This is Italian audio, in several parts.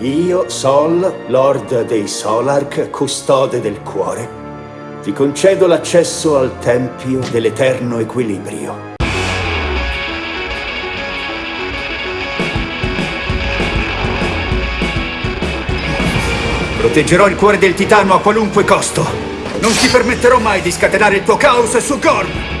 io, Sol, Lord dei Solark, custode del cuore, ti concedo l'accesso al Tempio dell'Eterno Equilibrio. Proteggerò il cuore del titano a qualunque costo. Non ti permetterò mai di scatenare il tuo caos su Gorm!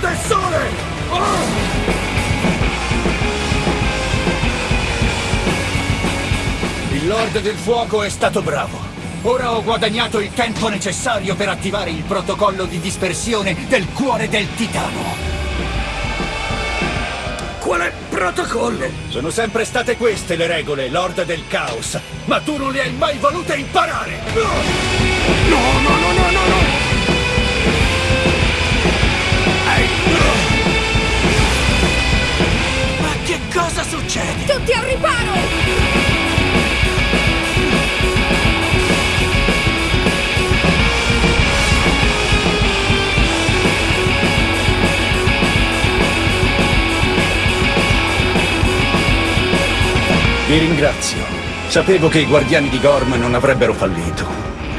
Del sole! Oh! Il Lord del Fuoco è stato bravo. Ora ho guadagnato il tempo necessario per attivare il protocollo di dispersione del cuore del titano. Quale protocollo? Sono sempre state queste le regole, Lord del Caos, ma tu non le hai mai volute imparare! No, no, no, no, no, no! Cosa succede? Tutti al riparo! Vi ringrazio. Sapevo che i guardiani di Gorm non avrebbero fallito.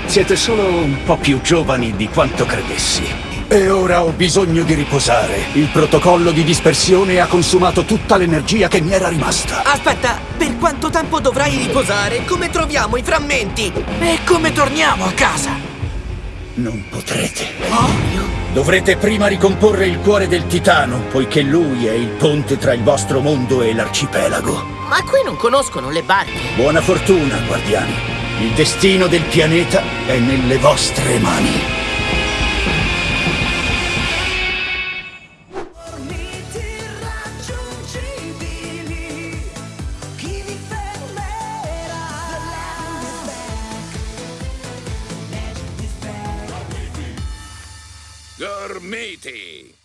Siete solo un po' più giovani di quanto credessi. E ora ho bisogno di riposare. Il protocollo di dispersione ha consumato tutta l'energia che mi era rimasta. Aspetta, per quanto tempo dovrai riposare? Come troviamo i frammenti? E come torniamo a casa? Non potrete. Oh? Dovrete prima ricomporre il cuore del titano, poiché lui è il ponte tra il vostro mondo e l'arcipelago. Ma qui non conoscono le barche. Buona fortuna, guardiani. Il destino del pianeta è nelle vostre mani. Gormiti.